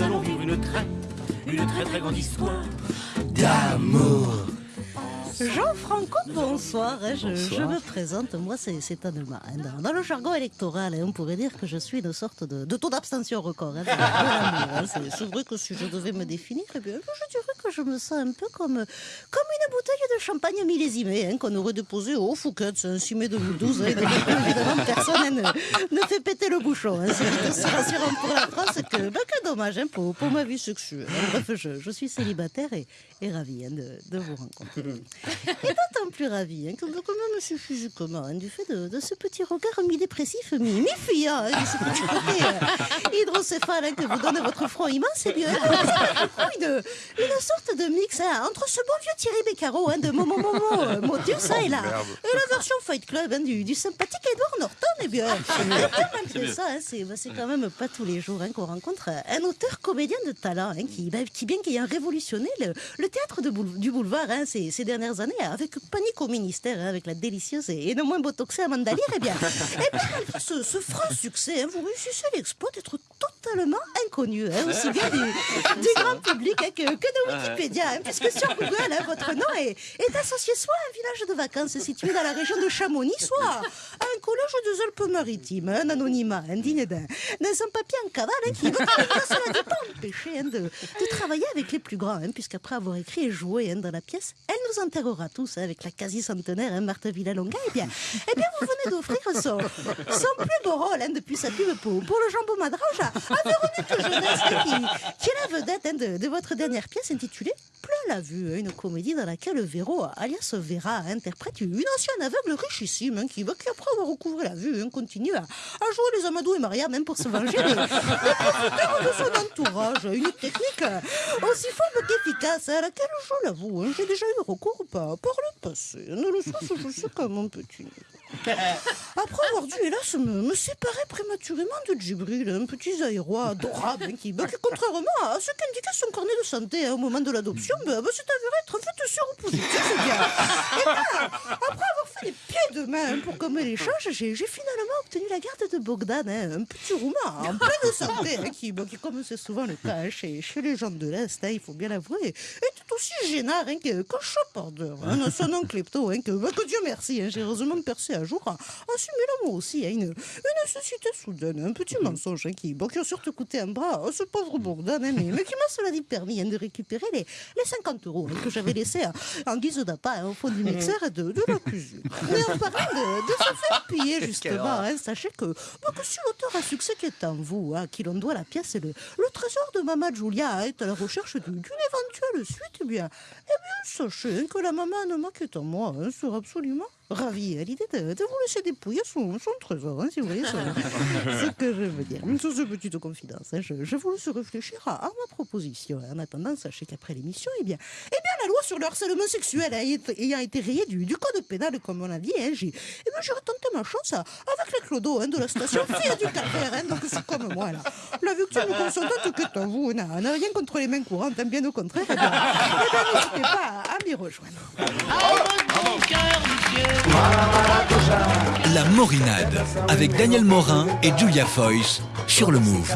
nous allons vivre une très, une très très grande histoire d'amour. Jean-Franco, bonsoir. Je, je me présente, moi c'est Anema. Dans, dans le jargon électoral, hein, on pourrait dire que je suis une sorte de, de taux d'abstention record. hein, hein. C'est- vrai que si je devais me définir, eh bien, je dirais que je me sens un peu comme, comme une bouteille de champagne millésimée hein, qu'on aurait déposée au Fouquet, c'est un 6 mai 2012. hein, et donc, évidemment, personne ne, ne fait péter le bouchon. C'est aussi rassurant pour la France que, bah, que dommage pour, pour ma vie sexuelle. Bref, je, je suis célibataire et, et ravie de, de vous rencontrer. Et d'autant plus ravi hein, que même monsieur physiquement, hein, du fait de, de ce petit regard mi-dépressif, mi- mi-fuyant, hein, de ce petit côté euh, hydrocéphale hein, que vous donne votre front immense, et bien, une, une sorte de mix hein, entre ce bon vieux Thierry Beccaro hein, de Momo Momo, euh, Motus, hein, et, la, et la version Fight Club hein, du, du sympathique Edward Norton, et bien, et bien, malgré ça, c'est bah, c'est quand même pas tous les jours qu'on rencontre un auteur comédien de talent qui, bah, qui, bien qu'ayant révolutionné le, le théâtre de boule- du boulevard ces, ces dernières avec panique au ministère, hein, avec la délicieuse et, non moins botoxée Amanda Lear, eh bien, eh bien ce franc succès, hein, vous réussissez l'exploit d'être totalement inconnu, hein, aussi bien du, du grand public hein, que, que de Wikipédia, hein, puisque sur Google, hein, votre nom est, est associé soit à un village de vacances situé dans la région de Chamonix, soit à un collège des Alpes-Maritimes, un anonymat indigne d'un d'un papier en cavale hein, qui, va cela pas empêcher de, de travailler avec les plus grands, puisqu'après avoir écrit et joué dans la pièce, elle nous enterrera tous avec la quasi-centenaire Marthe Villalonga. Eh bien, eh bien, vous venez d'offrir son, son plus beau rôle depuis sa pub pour, pour le jambon madrange à, à Véronique Qui, est la vedette hein, de, votre dernière pièce intitulée Plein la vue, hein, une comédie dans laquelle Véro, alias Vera, interprète une ancienne aveugle richissime hein, qui, qui, après avoir recouvré la vue, continue à, jouer les Amadou et Maria même pour se venger de son entourage. Une technique aussi faible qu'efficace, à laquelle, je l'avoue, j'ai déjà eu recours par, par le passé. Ne le je sais mon petit. Après avoir dû, hélas, me, séparer prématurément de Djibril, un petit Zaïrois adorable, hein, qui, bah, qui, contrairement à ce qu'indiquait son carnet de santé hein, au moment de l'adoption, bah, bah, s'est avéré être fait séropositif, bah, après avoir fait les pieds de main pour commer l'échange, j'ai j'ai finalement obtenu la garde de Bogdan, hein, un petit roumain en pleine santé, hein, qui, qui, comme c'est souvent le cas hein, chez, chez les gens de l'Est, hein, il faut bien l'avouer, est tout aussi gênard hein, que- qu'un chapardeur. Hein, son nom klepto, hein, que, que Dieu merci, hein, j'ai heureusement percé à jour, en simulant moi aussi hein, une, une nécessité soudaine, un petit mensonge hein, qui, bon, qui a surtout coûté un bras à ce pauvre Bogdan, hein, mais, mais qui m'a cela dit permis hein, de récupérer les, les 50 euros hein, que j'avais laissés hein, en guise d'appât hein, au fond du mixeur de, de la cuisine. Mais en parlant de, de se faire piller, justement, hein, sachez que, bah, que si l'auteur à succès qui est en vous, hein, à qui l'on doit la pièce, le, le trésor de Maman Julia hein, est à la recherche du- d'une éventuelle suite, eh bien, eh bien sachez que la maman qui est en moi hein, sera absolument ravie à l'idée de, de vous laisser dépouiller son, son trésor, hein, si vous voyez ce, ce que je veux dire. Sur cette petite confidence, hein, je, je vous laisse réfléchir à, à ma proposition. En attendant, sachez qu'après l'émission, eh bien, eh sur le harcèlement sexuel hein, ayant- ayant été rayée du, du code pénal, comme on a dit, hein, j'ai eh bien, j'ai retenté ma chance à- avec les clodos hein, de la station Fille du Calvaire. Hein, donc c'est comme moi, là. La victime consentante qui est en vous n'a n'a rien contre les mains courantes, hein, bien au contraire. Eh bien, eh bien, n'hésitez pas à, à m'y rejoindre. La Morinade avec Daniel Morin et Julia Foyce sur le Move.